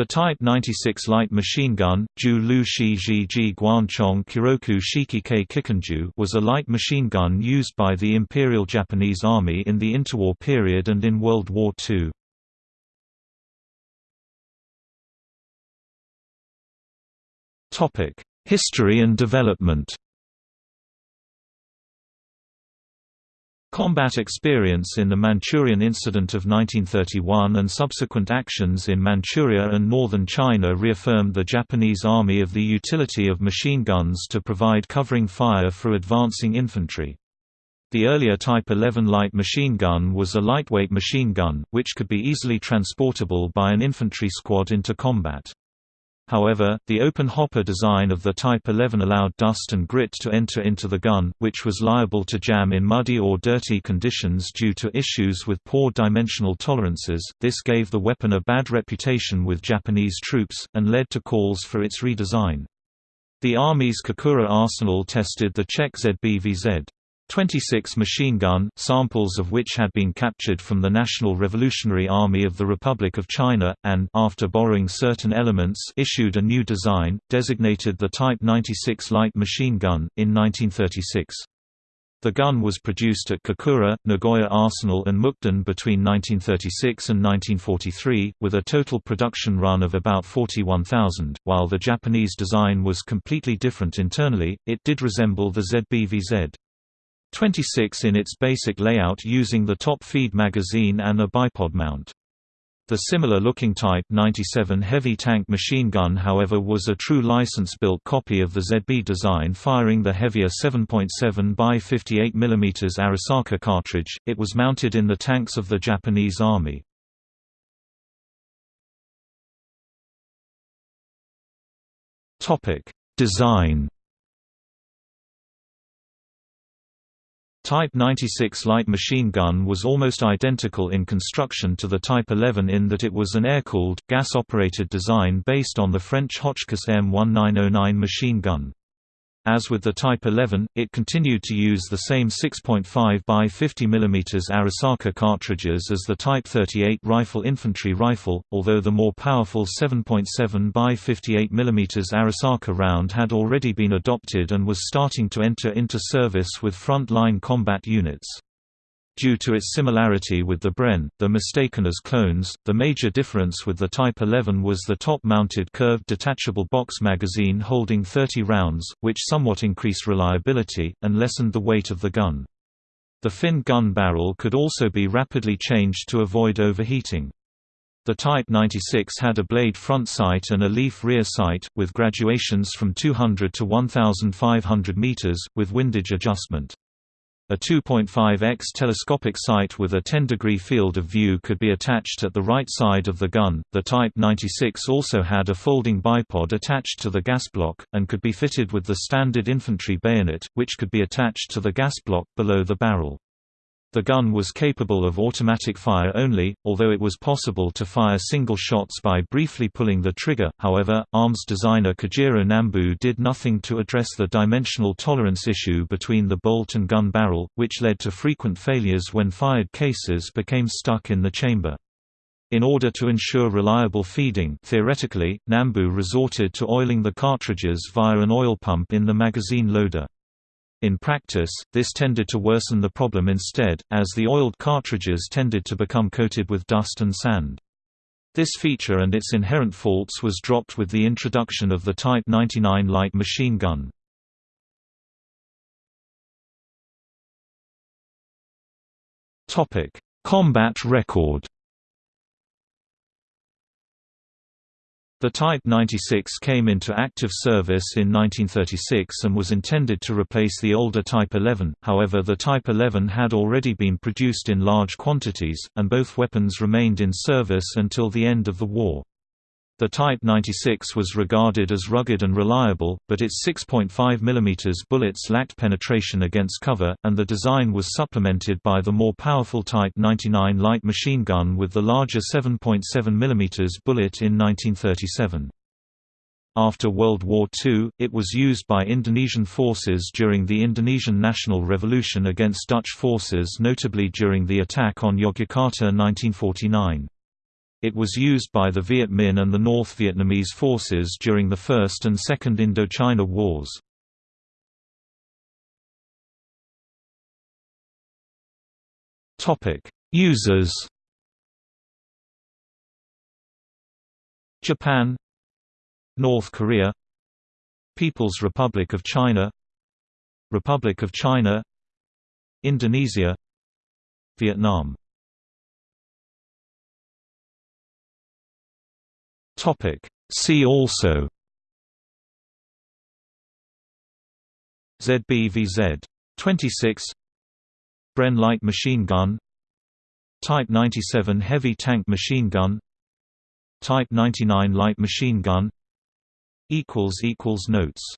The Type 96 light machine gun, Ju Lu Shi Ji Ji Guanchong Kiroku Shikike Kikanju was a light machine gun used by the Imperial Japanese Army in the interwar period and in World War II. History and development Combat experience in the Manchurian Incident of 1931 and subsequent actions in Manchuria and northern China reaffirmed the Japanese Army of the utility of machine guns to provide covering fire for advancing infantry. The earlier Type 11 light machine gun was a lightweight machine gun, which could be easily transportable by an infantry squad into combat. However, the open hopper design of the Type 11 allowed dust and grit to enter into the gun, which was liable to jam in muddy or dirty conditions due to issues with poor dimensional tolerances. This gave the weapon a bad reputation with Japanese troops, and led to calls for its redesign. The Army's Kokura arsenal tested the Czech ZBVZ. 26 machine gun, samples of which had been captured from the National Revolutionary Army of the Republic of China, and after borrowing certain elements issued a new design, designated the Type 96 light machine gun, in 1936. The gun was produced at Kokura, Nagoya Arsenal and Mukden between 1936 and 1943, with a total production run of about 41,000. While the Japanese design was completely different internally, it did resemble the ZBVZ. 26 in its basic layout using the top feed magazine and a bipod mount. The similar-looking Type 97 heavy tank machine gun however was a true license-built copy of the ZB design firing the heavier 7.7 by 58 mm Arisaka cartridge, it was mounted in the tanks of the Japanese Army. Design Type 96 light machine gun was almost identical in construction to the Type 11 in that it was an air-cooled, gas-operated design based on the French Hotchkiss M1909 machine gun. As with the Type 11, it continued to use the same 6.5 by 50 mm Arisaka cartridges as the Type 38 rifle infantry rifle, although the more powerful 7.7 by 58 mm Arisaka round had already been adopted and was starting to enter into service with front-line combat units. Due to its similarity with the Bren, the mistaken as clones, the major difference with the Type 11 was the top-mounted curved detachable box magazine holding 30 rounds, which somewhat increased reliability, and lessened the weight of the gun. The fin gun barrel could also be rapidly changed to avoid overheating. The Type 96 had a blade front sight and a leaf rear sight, with graduations from 200 to 1,500 meters, with windage adjustment. A 2.5x telescopic sight with a 10-degree field of view could be attached at the right side of the gun. The Type 96 also had a folding bipod attached to the gas block, and could be fitted with the standard infantry bayonet, which could be attached to the gas block below the barrel. The gun was capable of automatic fire only, although it was possible to fire single shots by briefly pulling the trigger. However, arms designer Kijiro Nambu did nothing to address the dimensional tolerance issue between the bolt and gun barrel, which led to frequent failures when fired cases became stuck in the chamber. In order to ensure reliable feeding theoretically, Nambu resorted to oiling the cartridges via an oil pump in the magazine loader. In practice, this tended to worsen the problem instead, as the oiled cartridges tended to become coated with dust and sand. This feature and its inherent faults was dropped with the introduction of the Type 99 light machine gun. Combat record The Type 96 came into active service in 1936 and was intended to replace the older Type 11, however the Type 11 had already been produced in large quantities, and both weapons remained in service until the end of the war. The Type 96 was regarded as rugged and reliable, but its 6.5 mm bullets lacked penetration against cover, and the design was supplemented by the more powerful Type 99 light machine gun with the larger 7.7 mm bullet in 1937. After World War II, it was used by Indonesian forces during the Indonesian National Revolution against Dutch forces notably during the attack on Yogyakarta 1949. It was used by the Viet Minh and the North Vietnamese forces during the First and Second Indochina Wars. Users Japan North Korea People's Republic of China Republic of China Indonesia Vietnam See also. ZBVZ 26 Bren light machine gun. Type 97 heavy tank machine gun. Type 99 light machine gun. Equals equals Notes